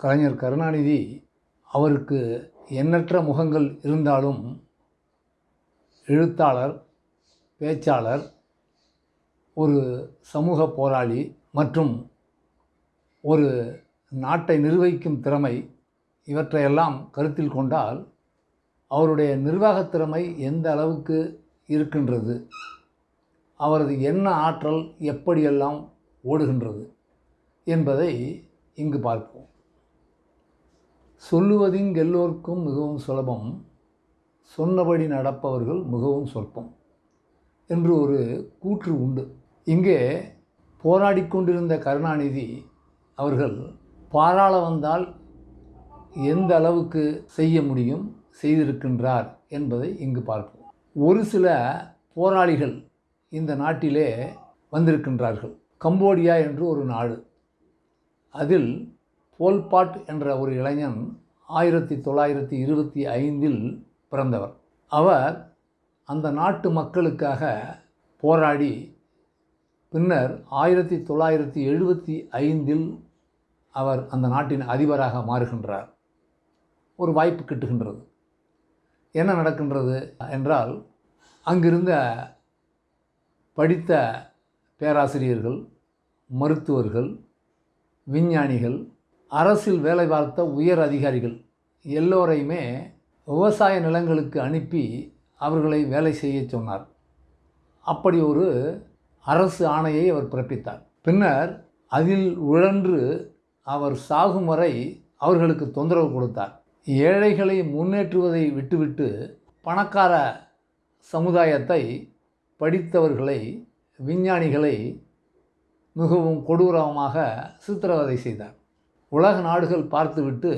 கலைஞர் கருணாநிதி அவருக்கு எண்ணற்ற முகங்கள் இருந்தாலும் எழுத்தாளர் பேச்சாளர் ஒரு சமூக போராளி மற்றும் ஒரு நாட்டை நிர்வகிக்கும் திறமை இவற்றையெல்லாம் கருத்தில் கொண்டால் அவருடைய நிர்வாகத் திறமை எந்த அளவுக்கு இருக்கின்றது அவரது என்ன ஆற்றல் எப்படியெல்லாம் ஓடுகின்றது என்பதை இங்கு பார்ப்போம். சொல்லுவதிங் எல்லோருக்கும் மிகவும் சுலபம் சொன்னபடி நடப்பவர்கள் மிகவும் சொற்பம் என்று ஒரு கூற்று உண்டு. இங்கே போராடி கொண்டிருந்த கருணாநிதி அவர்கள் பாராள வந்தால் எந்த அளவுக்கு செய்ய முடியும் செய்திருக்கின்றார் என்பதை இங்கு பார்ப்போம். ஒரு சில போராளிகள் இந்த நாட்டிலே வந்திருக்கின்றார்கள். கம்போடியா என்று ஒரு நாடு. அதில் போல்பாட் என்ற ஒரு இளைஞன் ஆயிரத்தி தொள்ளாயிரத்தி இருபத்தி ஐந்தில் பிறந்தவர். அவர் அந்த நாட்டு மக்களுக்காக போராடி பின்னர் ஆயிரத்தி தொள்ளாயிரத்தி எழுபத்தி ஐந்தில் அவர் அந்த நாட்டின் அதிபராக மாறுகின்றார். ஒரு வாய்ப்பு கிட்டுகின்றது. என்ன நடக்கின்றது என்றால் அங்கிருந்த படித்த பேராசிரியர்கள் மருத்துவர்கள் விஞ்ஞானிகள் அரசில் வேலை பார்த்த உயர் அதிகாரிகள் எல்லோரையுமே விவசாய நிலங்களுக்கு அனுப்பி அவர்களை வேலை செய்ய சொன்னார். அப்படி ஒரு அரசு ஆணையை அவர் பிறப்பித்தார். பின்னர் அதில் உழன்று அவர் சாகும் வரை அவர்களுக்கு தொந்தரவு கொடுத்தார். ஏழைகளை முன்னேற்றுவதை விட்டுவிட்டு பணக்கார சமுதாயத்தை படித்தவர்களை விஞ்ஞானிகளை மிகவும் கொடூரமாக சித்திரவதை செய்தார். உலக நாடுகள் பார்த்துவிட்டு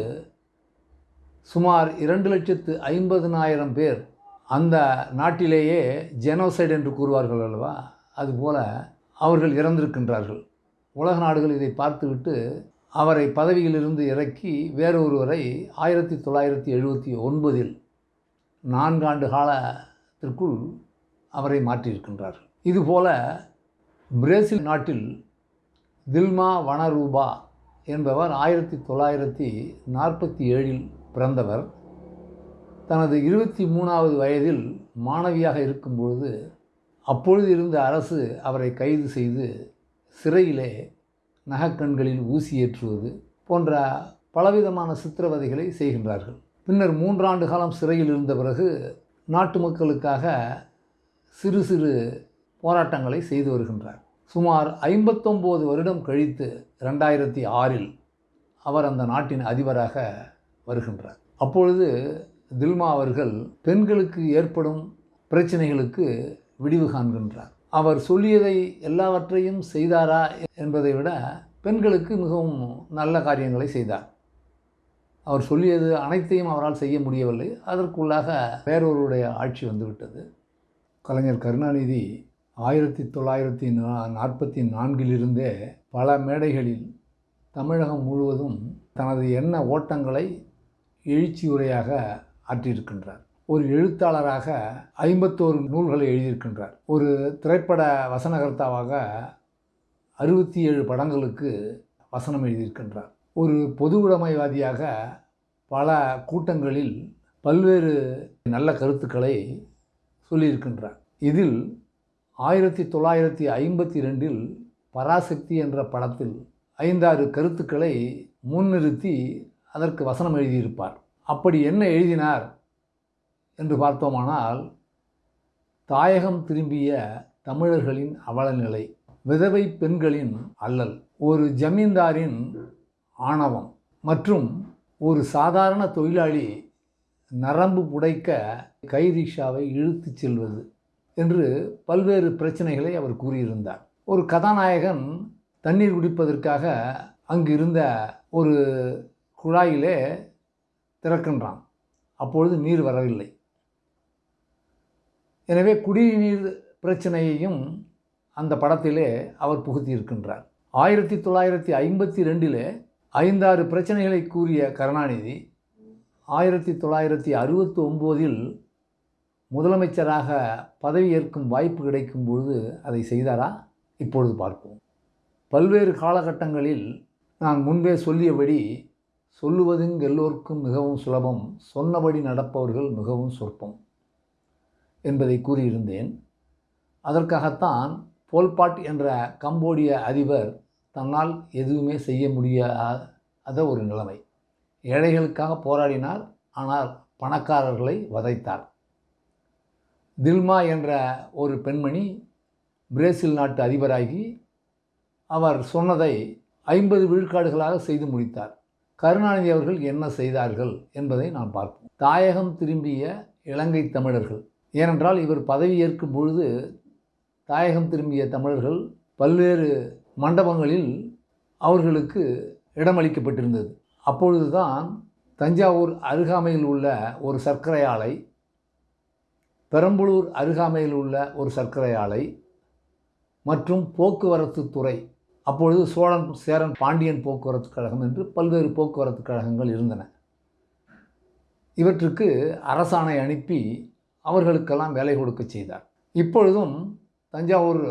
சுமார் இரண்டு லட்சத்து ஐம்பதுனாயிரம் பேர் அந்த நாட்டிலேயே ஜெனோசைடு என்று கூறுவார்கள் அல்லவா? அதுபோல அவர்கள் இறந்திருக்கின்றார்கள். உலக நாடுகள் இதை பார்த்துவிட்டு அவரை பதவியிலிருந்து இறக்கி வேறொருவரை ஆயிரத்தி தொள்ளாயிரத்தி எழுபத்தி ஒன்பதில் நான்காண்டு காலத்திற்குள் அவரை மாற்றியிருக்கின்றார்கள். இதுபோல பிரேசில் நாட்டில் தில்மா வனரூபா என்பவர் ஆயிரத்தி தொள்ளாயிரத்தி நாற்பத்தி ஏழில் பிறந்தவர். தனது இருபத்தி மூணாவது வயதில் மாணவியாக இருக்கும்பொழுது அப்பொழுது இருந்த அரசு அவரை கைது செய்து சிறையிலே நகக்கண்களில் ஊசி ஏற்றுவது போன்ற பலவிதமான சித்திரவதைகளை செய்கின்றார்கள். பின்னர் மூன்றாண்டு காலம் சிறையில் இருந்த பிறகு நாட்டு மக்களுக்காக சிறு சிறு போராட்டங்களை செய்து வருகின்றார். சுமார் ஐம்பத்தொம்போது வருடம் கழித்து ரெண்டாயிரத்தி ஆறில் அவர் அந்த நாட்டின் அதிபராக வருகின்றார். அப்பொழுது தில்மா அவர்கள் பெண்களுக்கு ஏற்படும் பிரச்சனைகளுக்கு விடிவு காண்கின்றார். அவர் சொல்லியதை எல்லாவற்றையும் செய்தாரா என்பதை விட பெண்களுக்கு மிகவும் நல்ல காரியங்களை செய்தார். அவர் சொல்லியது அனைத்தையும் அவரால் செய்ய முடியவில்லை. அதற்குள்ளாக வேறொருடைய ஆட்சி வந்துவிட்டது. கலைஞர் கருணாநிதி ஆயிரத்தி தொள்ளாயிரத்தி நா நாற்பத்தி நான்கிலிருந்தே பல மேடைகளில் தமிழகம் முழுவதும் தனது எண்ண ஓட்டங்களை எழுச்சியுரையாக ஆற்றியிருக்கின்றார். ஒரு எழுத்தாளராக ஐம்பத்தோரு நூல்களை எழுதியிருக்கின்றார். ஒரு திரைப்பட வசனகர்த்தாவாக அறுபத்தி ஏழு படங்களுக்கு வசனம் எழுதியிருக்கின்றார். ஒரு பொது உடைமைவாதியாக பல கூட்டங்களில் பல்வேறு நல்ல கருத்துக்களை சொல்லியிருக்கின்றார். இதில் ஆயிரத்தி தொள்ளாயிரத்தி ஐம்பத்தி ரெண்டில் பராசக்தி என்ற படத்தில் ஐந்தாறு கருத்துக்களை முன்னிறுத்தி அதற்கு வசனம் எழுதியிருப்பார். அப்படி என்ன எழுதினார் என்று பார்த்தோமானால் தாயகம் திரும்பிய தமிழர்களின் அவலநிலை விதவை பெண்களின் அல்லல் ஒரு ஜமீன்தாரின் ஆணவம் மற்றும் ஒரு சாதாரண தொழிலாளி நரம்பு புடைக்க கைரிஷாவை இழுத்துச் செல்வது. என்று பல்வேறு பிரச்சனைகளை அவர் கூறியிருந்தார். ஒரு கதாநாயகன் தண்ணீர் குடிப்பதற்காக அங்கு இருந்த ஒரு குழாயிலே திறக்கின்றான். அப்பொழுது நீர் வரவில்லை. எனவே குடிநீர் பிரச்சனையையும் அந்த படத்திலே அவர் புகுத்தியிருக்கின்றார். ஆயிரத்தி தொள்ளாயிரத்தி ஐம்பத்தி ரெண்டிலே ஐந்தாறு பிரச்சனைகளை கூறிய கருணாநிதி ஆயிரத்தி தொள்ளாயிரத்தி அறுபத்தி ஒம்போதில் முதலமைச்சராக பதவியேற்கும் வாய்ப்பு கிடைக்கும் பொழுது அதை செய்தாரா? இப்பொழுது பார்ப்போம். பல்வேறு காலகட்டங்களில் நான் முன்பே சொல்லியபடி சொல்லுவதுங்க எல்லோருக்கும் மிகவும் சுலபம் சொன்னபடி நடப்பவர்கள் மிகவும் சொற்பம் என்பதை கூறியிருந்தேன். அதற்காகத்தான் போல்பாட் என்ற கம்போடிய அதிபர் தன்னால் எதுவுமே செய்ய முடியாத ஒரு நிலைமை. ஏழைகளுக்காக போராடினார் ஆனால் பணக்காரர்களை வதைத்தார். தில்மா என்ற ஒரு பெண்மணி பிரேசில் நாட்டு அதிபராகி அவர் சொன்னதை ஐம்பது விழுக்காடுகளாக செய்து முடித்தார். கருணாநிதி அவர்கள் என்ன செய்தார்கள் என்பதை நாம் பார்ப்போம். தாயகம் திரும்பிய இலங்கை தமிழர்கள். ஏனென்றால் இவர் பதவியேற்கும் பொழுது தாயகம் திரும்பிய தமிழர்கள் பல்வேறு மண்டபங்களில் அவர்களுக்கு இடமளிக்கப்பட்டிருந்தது. அப்பொழுதுதான் தஞ்சாவூர் அருகாமையில் உள்ள ஒரு சர்க்கரை ஆலை பெரம்பலூர் அருகாமையில் உள்ள ஒரு சர்க்கரை ஆலை மற்றும் போக்குவரத்து துறை. அப்பொழுது சோழன் சேரன் பாண்டியன் போக்குவரத்து கழகம் என்று பல்வேறு போக்குவரத்து கழகங்கள் இருந்தன. இவற்றுக்கு அரசாணை அனுப்பி அவர்களுக்கெல்லாம் வேலை கொடுக்க செய்தார். இப்பொழுதும் தஞ்சாவூர்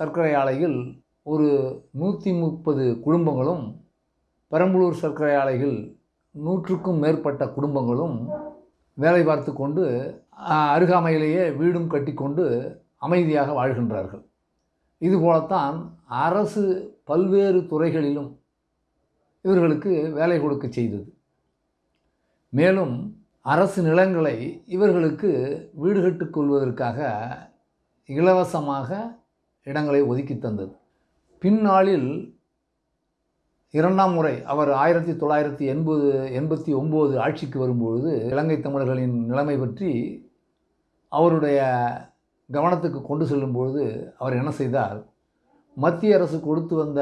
சர்க்கரை ஆலையில் ஒரு நூற்றி முப்பது குடும்பங்களும் பெரம்பலூர் சர்க்கரை ஆலையில் நூற்றுக்கும் மேற்பட்ட குடும்பங்களும் வேலை பார்த்து கொண்டு அருகாமையிலேயே வீடும் கட்டிக்கொண்டு அமைதியாக வாழ்கின்றார்கள். இதுபோலத்தான் அரசு பல்வேறு துறைகளிலும் இவர்களுக்கு வேலை கொடுக்க செய்தது. மேலும் அரசு நிலங்களை இவர்களுக்கு வீடு கட்டுக்கொள்வதற்காக இலவசமாக இடங்களை ஒதுக்கி தந்தது. பின்னாளில் இரண்டாம் முறை அவர் ஆயிரத்தி தொள்ளாயிரத்தி எண்பது எண்பத்தி ஒம்பது ஆட்சிக்கு வரும்பொழுது இலங்கை தமிழர்களின் நிலைமை பற்றி அவருடைய கவனத்துக்கு கொண்டு செல்லும்பொழுது அவர் என்ன செய்தார்? மத்திய அரசு கொடுத்து வந்த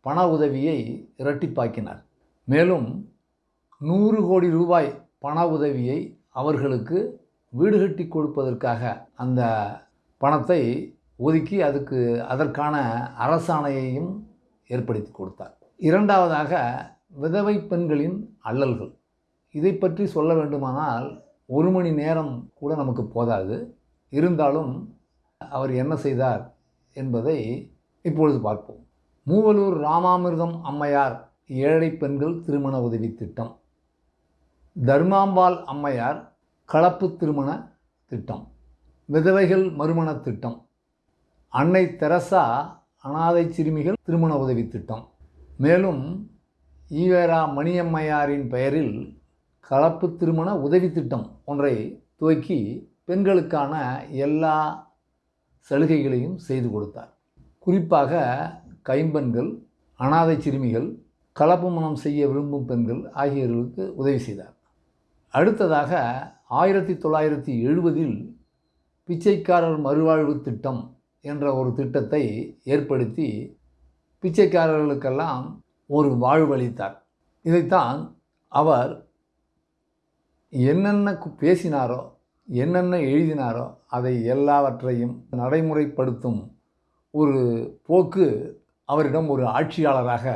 பண உதவியை இரட்டிப்பாக்கினார். மேலும் நூறு கோடி ரூபாய் பண உதவியை அவர்களுக்கு வீடு கட்டி கொடுப்பதற்காக அந்த பணத்தை ஒதுக்கி அதுக்கு அதற்கான அரசாணையையும் ஏற்படுத்தி கொடுத்தார். இரண்டாவதாக விதவை பெண்களின் அல்லல்கள். இதை பற்றி சொல்ல வேண்டுமானால் ஒரு மணி நேரம் கூட நமக்கு போதாது. இருந்தாலும் அவர் என்ன செய்தார் என்பதை இப்பொழுது பார்ப்போம். மூவலூர் ராமாமிர்தம் அம்மையார் ஏழை பெண்கள் திருமண உதவி திட்டம். தர்மாம்பாள் அம்மையார் கலப்பு திருமண திட்டம். விதவைகள் மறுமண திட்டம். அன்னை தெரசா அனாதை சிறுமிகள் திருமண உதவி திட்டம். மேலும் ஈவேரா மணியம்மையாரின் பெயரில் கலப்பு திருமண உதவி திட்டம் ஒன்றை துவக்கி பெண்களுக்கான எல்லா சலுகைகளையும் செய்து கொடுத்தார். குறிப்பாக கைம்பெண்கள் அனாதை சிறுமிகள் கலப்பு மனம் செய்ய விரும்பும் பெண்கள் ஆகியோர்களுக்கு உதவி செய்தார். அடுத்ததாக ஆயிரத்தி தொள்ளாயிரத்தி எழுபதில் பிச்சைக்காரர் மறுவாழ்வு திட்டம் என்ற ஒரு திட்டத்தை ஏற்படுத்தி பிச்சைக்காரர்களுக்கெல்லாம் ஒரு வாழ்வளித்தார் இதைத்தான் அவர் என்னென்ன பேசினாரோ என்னென்ன எழுதினாரோ அதை எல்லாவற்றையும் நடைமுறைப்படுத்தும் ஒரு போக்கு அவரிடம் ஒரு ஆட்சியாளராக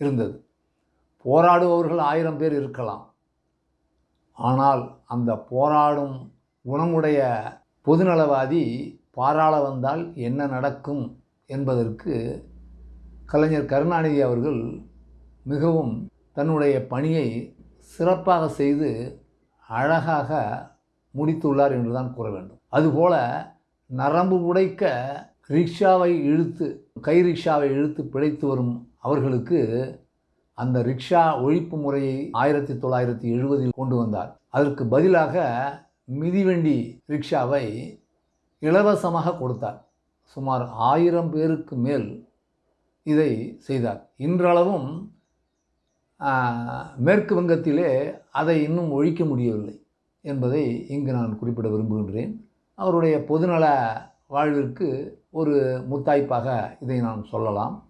இருந்தது. போராடுபவர்கள் ஆயிரம் பேர் இருக்கலாம். ஆனால் அந்த போராடும் குணமுடைய பொதுநலவாதி பாராள வந்தால் என்ன நடக்கும் என்பதற்கு கலைஞர் கருணாநிதி அவர்கள் மிகவும் தன்னுடைய பணியை சிறப்பாக செய்து அழகாக முடித்துள்ளார் என்று தான் கூற வேண்டும். அதுபோல நரம்பு உடைக்க ரிக்ஷாவை இழுத்து கை ரிக்ஷாவை இழுத்து பிழைத்து வரும் அவர்களுக்கு அந்த ரிக்ஷா ஒழிப்பு முறையை ஆயிரத்தி தொள்ளாயிரத்தி எழுபதில் கொண்டு வந்தார். அதற்கு பதிலாக மிதிவண்டி ரிக்ஷாவை இலவசமாக கொடுத்தார். சுமார் ஆயிரம் பேருக்கு மேல் இதை செய்தார். இன்றளவும் மேற்கு வங்கத்திலே அதை இன்னும் ஒழிக்க முடியவில்லை என்பதை இங்கு நான் குறிப்பிட விரும்புகின்றேன். அவருடைய பொதுநல வாழ்விற்கு ஒரு முத்தாய்ப்பாக இதை நான் சொல்லலாம்.